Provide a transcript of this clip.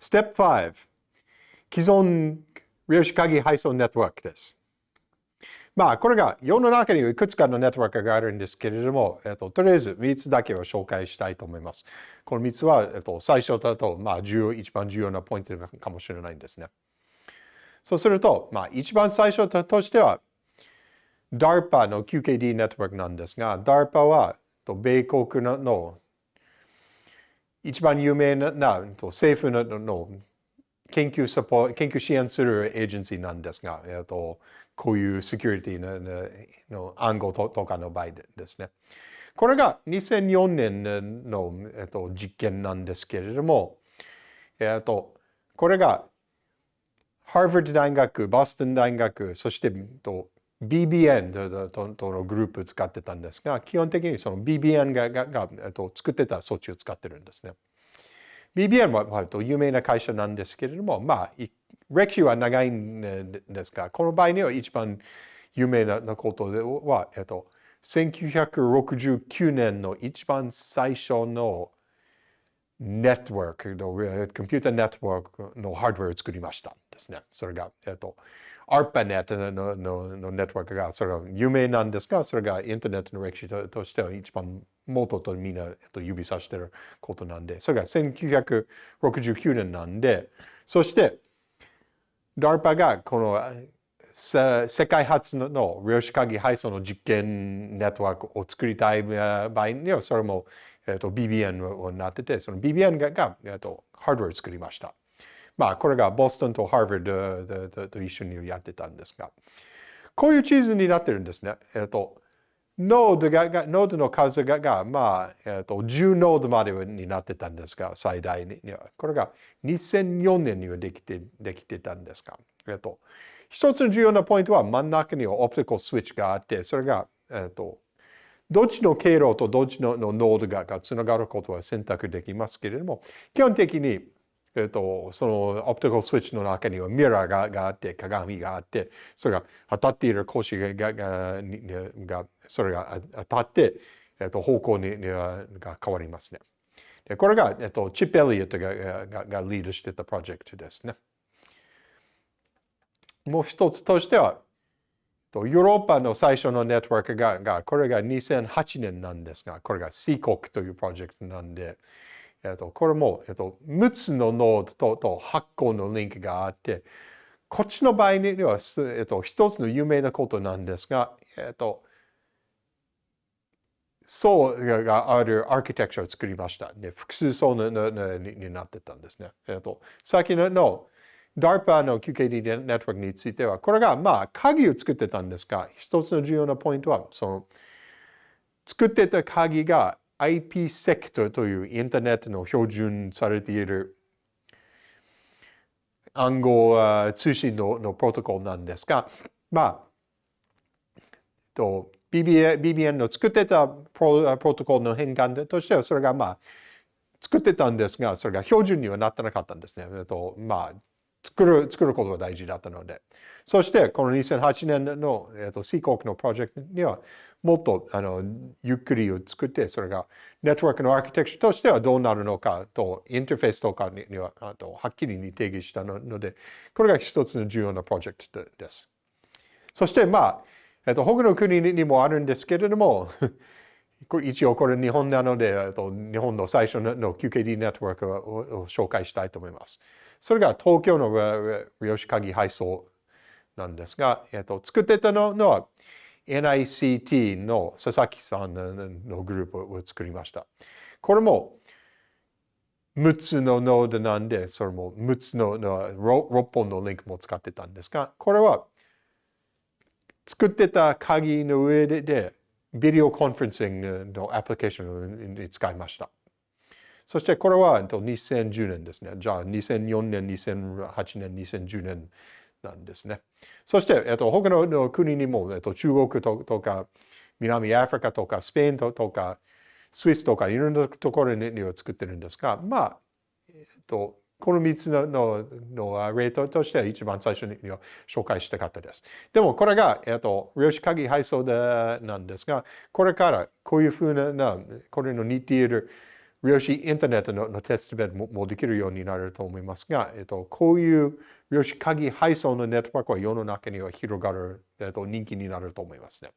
Step 5既存量子鍵配送ネットワークです。まあ、これが世の中にいくつかのネットワークがあるんですけれども、えっと、とりあえず3つだけを紹介したいと思います。この3つは、えっと、最初だと、まあ、重要、一番重要なポイントかもしれないんですね。そうすると、まあ、一番最初としては、DARPA の QKD ネットワークなんですが、DARPA は米国の一番有名な政府の研究サポ研究支援するエージェンシーなんですが、えっと、こういうセキュリティのの暗号とかの場合ですね。これが2004年の、えっと、実験なんですけれども、えっと、これがハーバード大学、ボストン大学、そしてと BBN とのグループを使ってたんですが、基本的にその BBN ががが、えっと、作ってた装置を使ってるんですね。BBN は割と有名な会社なんですけれども、まあ、歴史は長いんですが、この場合には一番有名なことでは、えっと、1969年の一番最初のネットワークの、コンピュータネットワークのハードウェアを作りましたですね。それが、えっと、ARPANET のののネットワークが、それが有名なんですが、それがインターネットの歴史ととしては一番元とみんな、えっと、指さしてることなんで、それが1969年なんで、そして、DARPA がこの世界初の量子鍵配送の実験ネットワークを作りたい場合には、それも、えっと、BBN になってて、その BBN がが、えっと、ハードウェアを作りました。まあ、これがボストンとハーバードと一緒にやってたんですが、こういう地図になってるんですね。えっと、ノードが、ノードの数が、がまあ、えっと、10ノードまでになってたんですが、最大に。これが2004年にはできて、できてたんですが、えっと、一つの重要なポイントは真ん中にはオプティカルスイッチがあって、それが、えっと、どっちの経路とどっちのノードががつながることは選択できますけれども、基本的にえっと、そのオプティカルスイッチの中にはミラーががあって、鏡があって、それが当たっている格子がががそれが当たって、えっと、方向にが変わりますね。でこれが、えっと、チップ・エリオットがががリードしてたプロジェクトですね。もう一つとしては、ヨーロッパの最初のネットワークが、これが2008年なんですが、これが C 国というプロジェクトなんで、えっと、これも、えっと、6つのノードとと8個のリンクがあって、こっちの場合には、えっと、一つの有名なことなんですが、えっと、層があるアーキテクチャを作りました。で複数層になってたんですね。えっと、先の DARPA の QKD ネットワークについては、これがまあ鍵を作ってたんですが、一つの重要なポイントは、その作ってた鍵が IPsec というインターネットの標準されている暗号通信ののプロトコルなんですが、まあ、と BBN, BBN の作ってたプロプロトコルの変換としては、それがまあ、作ってたんですが、それが標準にはなってなかったんですね。と、まあ、作る、作ることが大事だったので。そして、この2008年の、えっと、C 国のプロジェクトには、もっとあのゆっくりを作って、それがネットワークのアーキテクチャとしてはどうなるのかと、インターフェースとかにはあとはっきりに定義したので、これが一つの重要なプロジェクトです。そして、まあ、えっと、他の国にもあるんですけれども、一応これ日本なので、えっと、日本の最初の QKD ネットワークを紹介したいと思います。それが東京の量子鍵配送なんですが、えっと、作ってたのは NICT の佐々木さんのグループを作りました。これも6つのノードなんで、それも6つの6本のリンクも使ってたんですが、これは作ってた鍵の上でビデオコンフェンシングのアプリケーションに使いました。そしてこれは2010年ですね。じゃあ2004年、2008年、2010年なんですね。そして、えっと、他の国にも、えっと、中国とか、南アフリカとか、スペインとか、スイスとか、いろんなところには作ってるんですが、まあ、えっと、この3つののの例としては一番最初に紹介したかったです。でもこれが、えっと、量子鍵配送でなんですが、これからこういうふうな、これの似ている量子インターネットのテストベッドもできるようになると思いますが、えっと、こういう量子鍵配送のネットワークは世の中には広がる、えっと、人気になると思いますね。